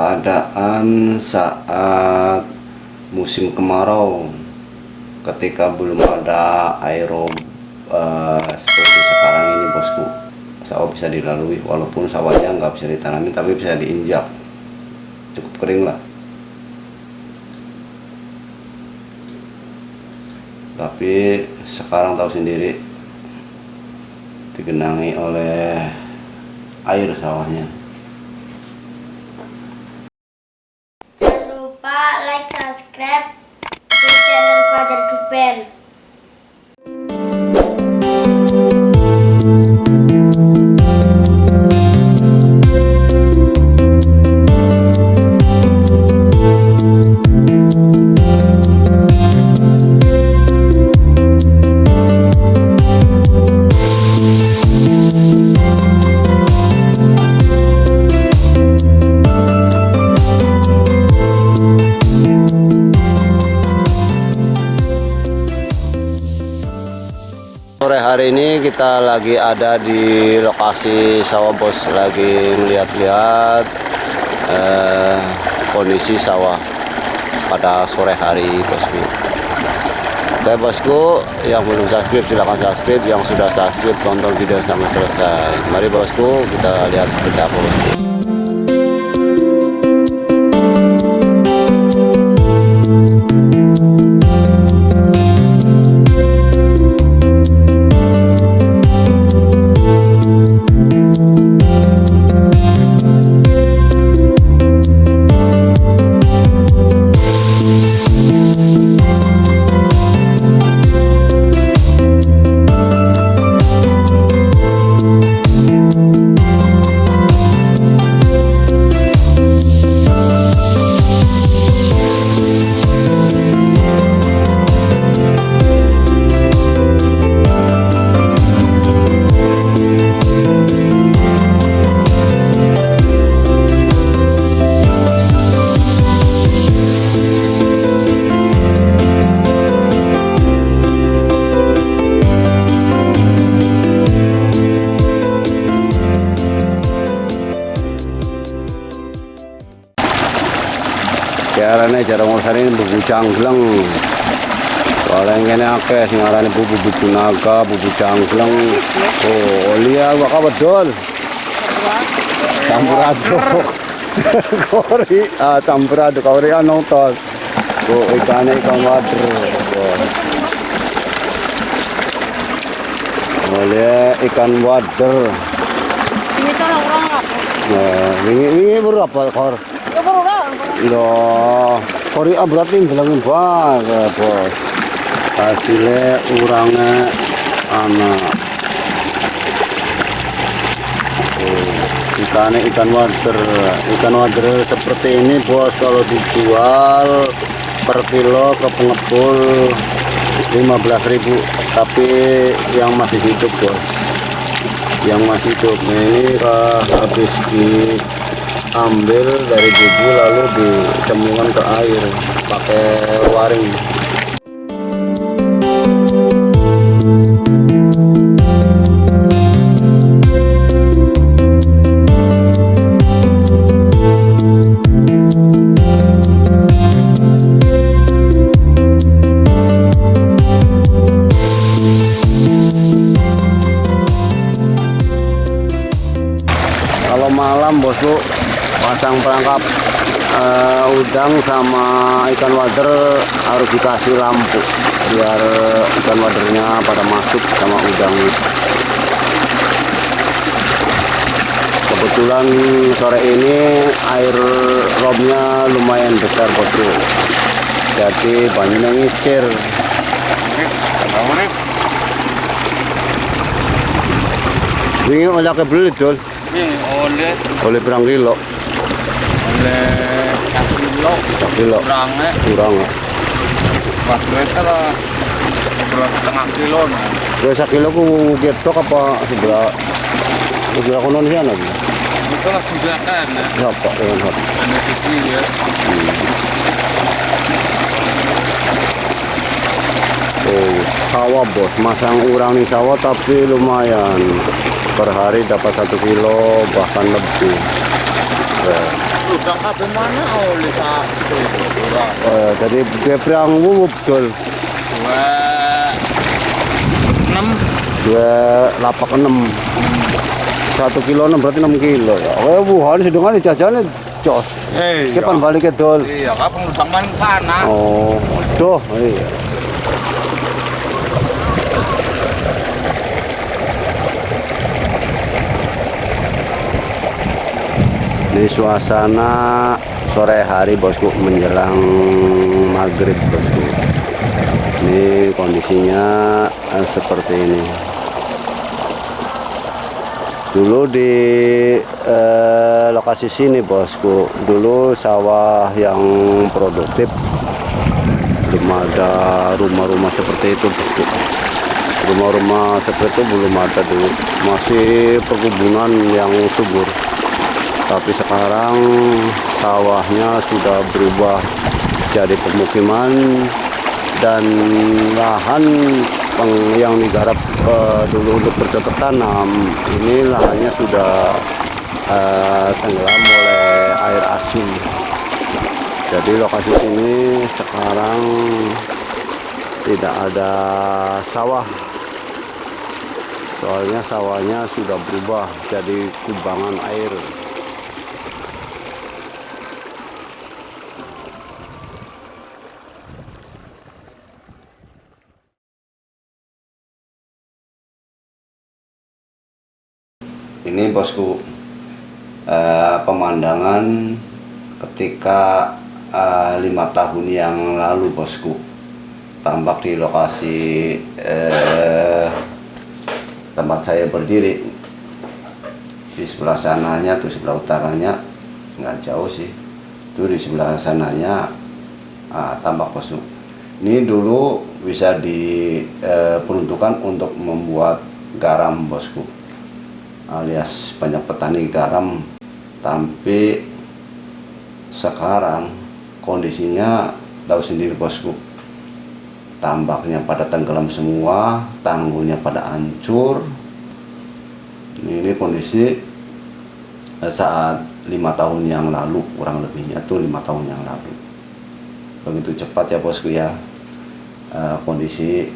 keadaan saat musim kemarau ketika belum ada aerob uh, seperti sekarang ini bosku. Sawah bisa dilalui walaupun sawahnya nggak bisa ditanami tapi bisa diinjak. Cukup kering lah. Tapi sekarang tahu sendiri digenangi oleh air sawahnya hari ini kita lagi ada di lokasi sawah bos lagi melihat-lihat eh, kondisi sawah pada sore hari bosku. Oke bosku, yang belum subscribe silahkan subscribe, yang sudah subscribe tonton video sampai selesai. Mari bosku kita lihat seperti apa bosku. Carane cara ngursane bubu canggleng. Paling kene akeh sing arane bubu bubu naga, bubu canggleng. Oh, liya gua kabedol. Campur aduk. Kori, ah campur aduk kori nonton. Oh, ikane ikan wader. Oleh ikan wader. Ini kan orang apa? Nah, ini ini berapa kor? Loh, kori berarti bilangin banget, bos. Hasilnya urangnya anak. Oh, ikannya ikan wader. Ikan wader seperti ini, bos. Kalau dijual per kilo ke pengepul 15.000 tapi yang masih hidup, bos. Yang masih hidup ini habis di ambil dari bubu lalu dicemplungkan ke air pakai waring. Kalau malam bosku pasang perangkap eh, udang sama ikan wader harus dikasih lampu biar ikan wadernya pada masuk sama udang. Kebetulan sore ini air robnya lumayan besar bosku jadi banyaknya ngicir. Ini oleh kebelit Ini oleh. Oleh berang kilo oleh satu kilo kurangnya kurang ya empat meter lah berapa setengah kilo nah. Dua kilo ku getok apa sebelah sebelah konon sih lagi. Itu lah sudah kan ya. Ya dengan. Ada kecil ya. Oh sawah bos, masang urang nih sawah tapi lumayan per hari dapat satu kilo bahkan lebih. Ya. Udah kabeh mana oleh. Eh, jadi geprang wuwup betul. Dua enam Dua lapak enam. Satu kilo enam berarti enam kilo. Ya, oh, wuhan sedungan jajannya jos. Eh, Kapan balik ke dol? Iya, kapan kana. Oh, doh, iya. Ini suasana sore hari bosku menjelang maghrib bosku. Ini kondisinya eh, seperti ini. Dulu di eh, lokasi sini bosku, dulu sawah yang produktif belum ada rumah-rumah seperti itu bosku. Rumah-rumah seperti itu belum ada dulu, masih perkebunan yang subur. Tapi sekarang sawahnya sudah berubah jadi pemukiman dan lahan yang digarap eh, dulu untuk bercocok tanam ini lahannya sudah eh, tenggelam oleh air asin. Jadi lokasi ini sekarang tidak ada sawah. Soalnya sawahnya sudah berubah jadi kubangan air ini bosku eh, pemandangan ketika eh, lima tahun yang lalu bosku. Tambak di lokasi eh, tempat saya berdiri. Di sebelah sananya tuh sebelah utaranya nggak jauh sih. Itu di sebelah sananya ah, tambak bosku. Ini dulu bisa diperuntukkan untuk membuat garam bosku alias banyak petani garam tapi sekarang kondisinya tahu sendiri bosku. Tambaknya pada tenggelam semua tanggulnya pada hancur. Ini, kondisi eh, saat lima tahun yang lalu kurang lebihnya tuh lima tahun yang lalu. Begitu cepat ya bosku ya. Eh, kondisi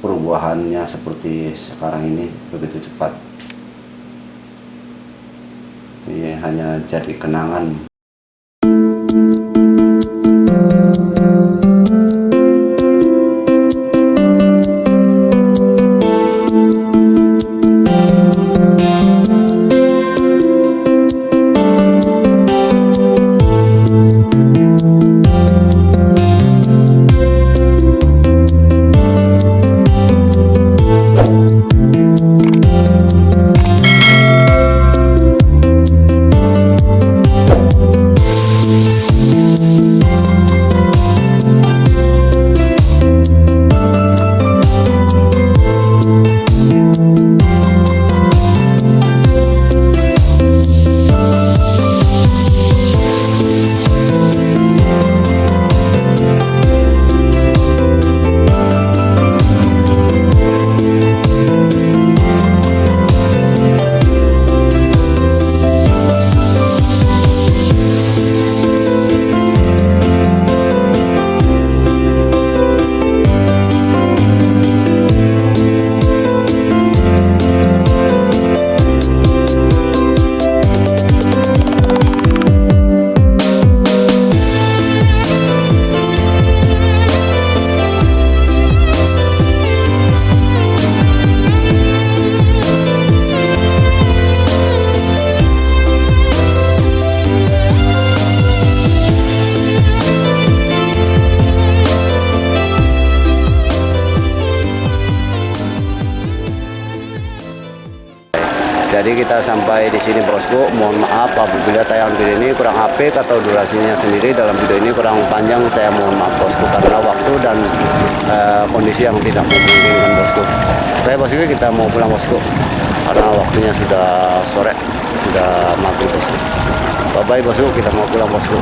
perubahannya seperti sekarang ini begitu cepat hanya jadi kenangan Jadi kita sampai di sini bosku. Mohon maaf apabila tayang video ini kurang apik atau durasinya sendiri dalam video ini kurang panjang. Saya mohon maaf bosku karena waktu dan eh, kondisi yang tidak memungkinkan bosku. Saya bosku kita mau pulang bosku karena waktunya sudah sore, sudah maghrib bosku. Bye bye bosku, kita mau pulang bosku.